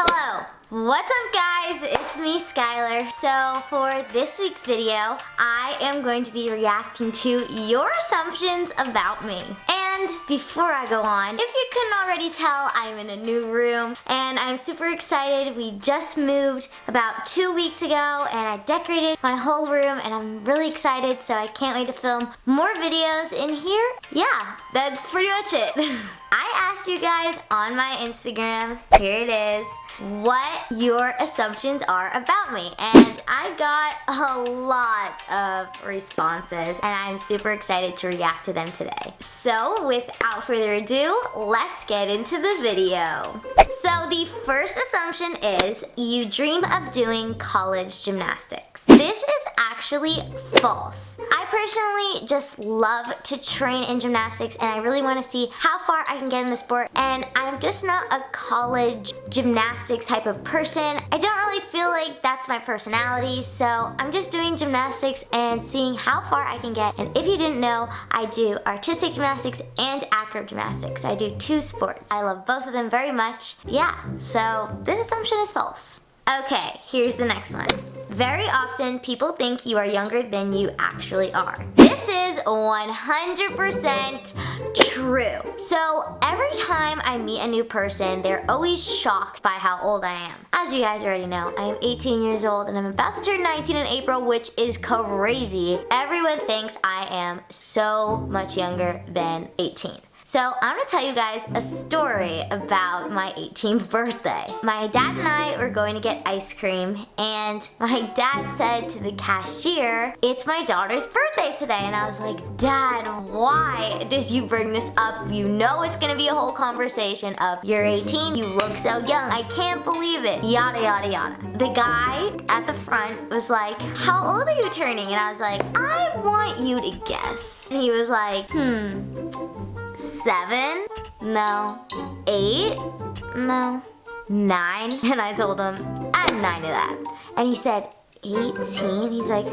Hello! What's up guys? It's me, Skylar. So for this week's video, I am going to be reacting to your assumptions about me. And before I go on, if you couldn't already tell, I'm in a new room and I'm super excited. We just moved about two weeks ago and I decorated my whole room and I'm really excited so I can't wait to film more videos in here. Yeah, that's pretty much it. I asked you guys on my Instagram, here it is, what your assumptions are about me. And I got a lot of responses and I'm super excited to react to them today. So without further ado, let's get into the video. So the first assumption is you dream of doing college gymnastics. This is actually false. I personally just love to train in gymnastics and I really want to see how far I can get in the sport and I'm just not a college gymnastics type of person. I don't really feel like that's my personality so I'm just doing gymnastics and seeing how far I can get and if you didn't know I do artistic gymnastics and acro gymnastics. I do two sports. I love both of them very much. Yeah, so this assumption is false. Okay, here's the next one. Very often, people think you are younger than you actually are. This is 100% true. So every time I meet a new person, they're always shocked by how old I am. As you guys already know, I am 18 years old and I'm about to turn 19 in April, which is crazy. Everyone thinks I am so much younger than 18. So I'm gonna tell you guys a story about my 18th birthday. My dad and I were going to get ice cream and my dad said to the cashier, it's my daughter's birthday today. And I was like, Dad, why did you bring this up? You know it's gonna be a whole conversation of, you're 18, you look so young, I can't believe it, yada, yada, yada. The guy at the front was like, how old are you turning? And I was like, I want you to guess. And he was like, hmm, Seven? No. Eight? No. Nine? And I told him, I'm nine of that. And he said, 18? He's like,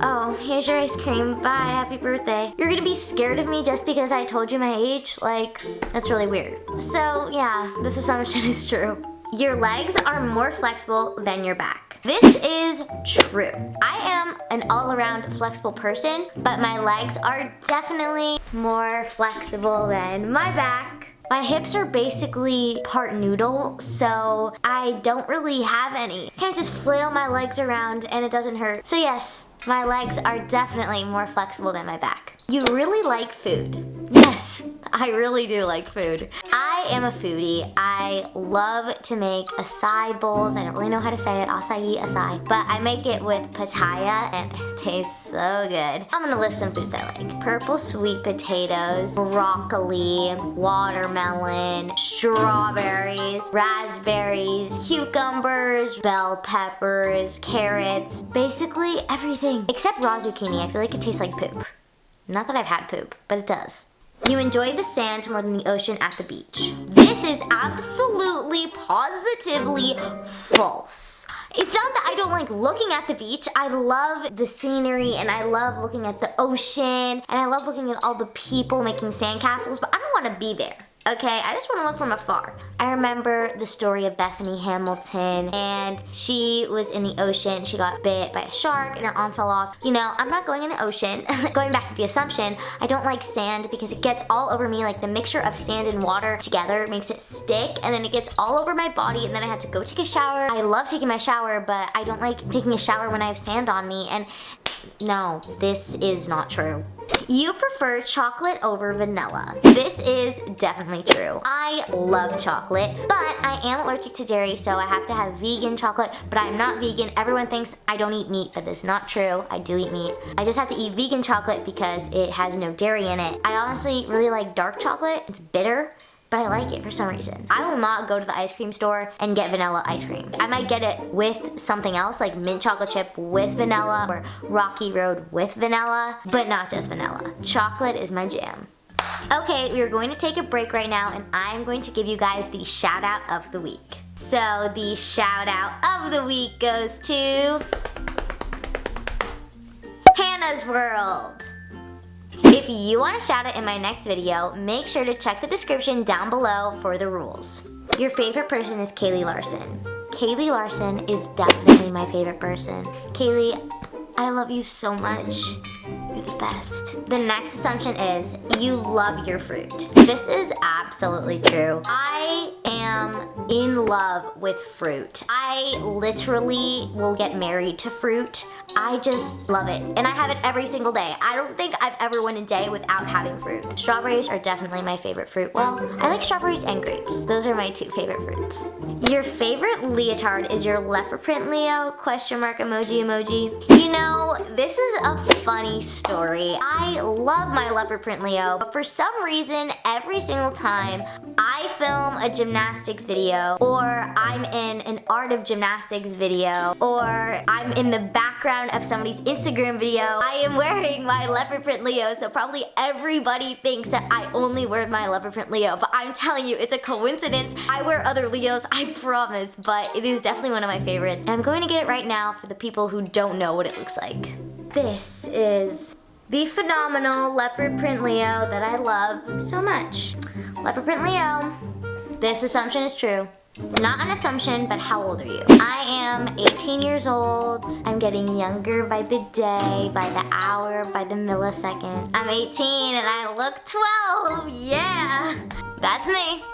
oh, here's your ice cream. Bye, happy birthday. You're gonna be scared of me just because I told you my age? Like, that's really weird. So yeah, this assumption is true. Your legs are more flexible than your back. This is true. I am an all-around flexible person, but my legs are definitely more flexible than my back. My hips are basically part noodle, so I don't really have any. I can't just flail my legs around and it doesn't hurt. So yes, my legs are definitely more flexible than my back. You really like food. Yes, I really do like food. I am a foodie. I love to make acai bowls. I don't really know how to say it, acai, acai. But I make it with pitaya and it tastes so good. I'm gonna list some foods I like. Purple sweet potatoes, broccoli, watermelon, strawberries, raspberries, cucumbers, bell peppers, carrots, basically everything. Except raw zucchini, I feel like it tastes like poop. Not that I've had poop, but it does. You enjoy the sand more than the ocean at the beach. This is absolutely, positively false. It's not that I don't like looking at the beach. I love the scenery and I love looking at the ocean and I love looking at all the people making sandcastles, but I don't want to be there okay? I just want to look from afar. I remember the story of Bethany Hamilton and she was in the ocean. She got bit by a shark and her arm fell off. You know, I'm not going in the ocean. going back to the assumption, I don't like sand because it gets all over me. Like the mixture of sand and water together makes it stick and then it gets all over my body and then I have to go take a shower. I love taking my shower, but I don't like taking a shower when I have sand on me. And no, this is not true. You prefer chocolate over vanilla. This is definitely true. I love chocolate, but I am allergic to dairy, so I have to have vegan chocolate, but I'm not vegan. Everyone thinks I don't eat meat, but that's not true. I do eat meat. I just have to eat vegan chocolate because it has no dairy in it. I honestly really like dark chocolate. It's bitter, but I like it for some reason. I will not go to the ice cream store and get vanilla ice cream. I might get it with something else like mint chocolate chip with vanilla or Rocky Road with vanilla, but not just vanilla. Chocolate is my jam. Okay, we are going to take a break right now and I'm going to give you guys the shout out of the week. So the shout out of the week goes to Hannah's World. If you want to shout it in my next video, make sure to check the description down below for the rules. Your favorite person is Kaylee Larson. Kaylee Larson is definitely my favorite person. Kaylee, I love you so much. You're the best. The next assumption is you love your fruit. This is absolutely true. I am in love with fruit. I literally will get married to fruit. I just love it. And I have it every single day. I don't think I've ever went a day without having fruit. Strawberries are definitely my favorite fruit. Well, I like strawberries and grapes. Those are my two favorite fruits. Your favorite leotard is your leopard print Leo? Question mark emoji emoji. You know, this is a funny story. I love my leopard print Leo, but for some reason, every single time I film a gymnastics video or I'm in an art of gymnastics video or I'm in the background background of somebody's Instagram video. I am wearing my leopard print Leo, so probably everybody thinks that I only wear my leopard print Leo, but I'm telling you, it's a coincidence. I wear other Leos, I promise, but it is definitely one of my favorites. And I'm going to get it right now for the people who don't know what it looks like. This is the phenomenal leopard print Leo that I love so much. Leopard print Leo, this assumption is true. Not an assumption, but how old are you? I am 18 years old. I'm getting younger by the day, by the hour, by the millisecond. I'm 18 and I look 12, yeah. That's me.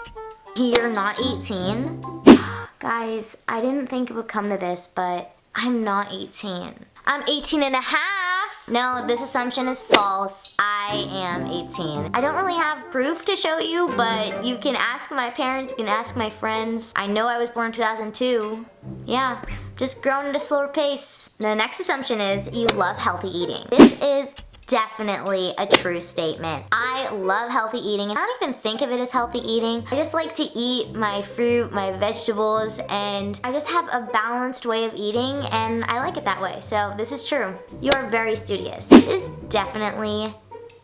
You're not 18. Guys, I didn't think it would come to this, but I'm not 18. I'm 18 and a half. No, this assumption is false. I am 18. I don't really have proof to show you, but you can ask my parents, you can ask my friends. I know I was born 2002. Yeah, just grown at a slower pace. The next assumption is you love healthy eating. This is definitely a true statement. I love healthy eating I don't even think of it as healthy eating. I just like to eat my fruit, my vegetables, and I just have a balanced way of eating and I like it that way. So this is true. You are very studious. This is definitely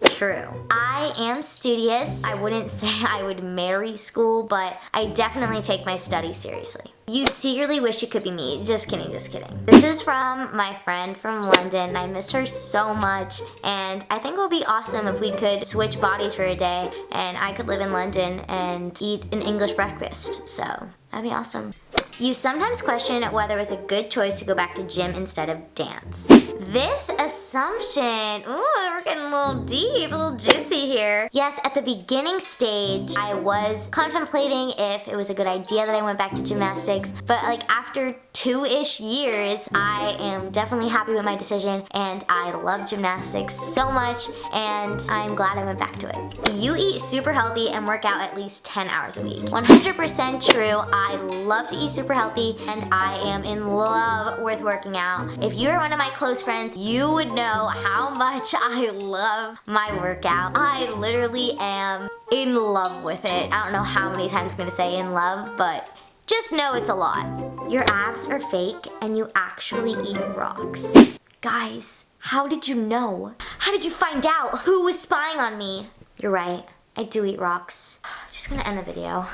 true. I am studious. I wouldn't say I would marry school, but I definitely take my studies seriously. You secretly wish you could be me. Just kidding, just kidding. This is from my friend from London. I miss her so much and I think it would be awesome if we could switch bodies for a day and I could live in London and eat an English breakfast. So that'd be awesome. You sometimes question whether it was a good choice to go back to gym instead of dance. This assumption, ooh, we're getting a little deep, a little juicy here. Yes, at the beginning stage, I was contemplating if it was a good idea that I went back to gymnastics, but like after two-ish years, I am definitely happy with my decision and I love gymnastics so much and I'm glad I went back to it. You eat super healthy and work out at least 10 hours a week. 100% true, I love to eat super super healthy and I am in love with working out. If you're one of my close friends, you would know how much I love my workout. I literally am in love with it. I don't know how many times I'm gonna say in love, but just know it's a lot. Your abs are fake and you actually eat rocks. Guys, how did you know? How did you find out who was spying on me? You're right, I do eat rocks. Just gonna end the video.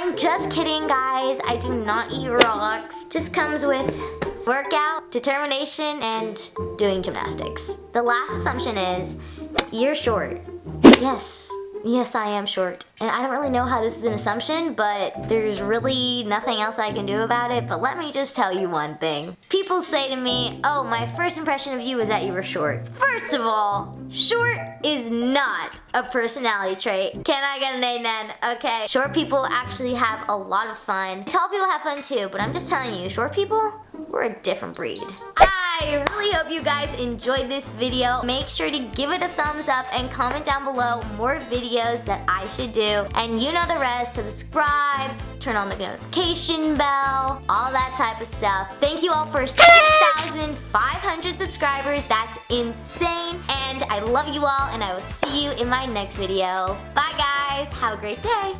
I'm just kidding, guys. I do not eat rocks. Just comes with workout, determination, and doing gymnastics. The last assumption is you're short. Yes, Yes, I am short. And I don't really know how this is an assumption, but there's really nothing else I can do about it. But let me just tell you one thing. People say to me, oh, my first impression of you is that you were short. First of all, short is not a personality trait. Can I get an amen? Okay. Short people actually have a lot of fun. Tall people have fun too, but I'm just telling you, short people, we're a different breed. I really hope you guys enjoyed this video. Make sure to give it a thumbs up and comment down below more videos that I should do. And you know the rest, subscribe, turn on the notification bell, all that type of stuff. Thank you all for 6,500 subscribers. That's insane. And I love you all and I will see you in my next video. Bye guys. Have a great day.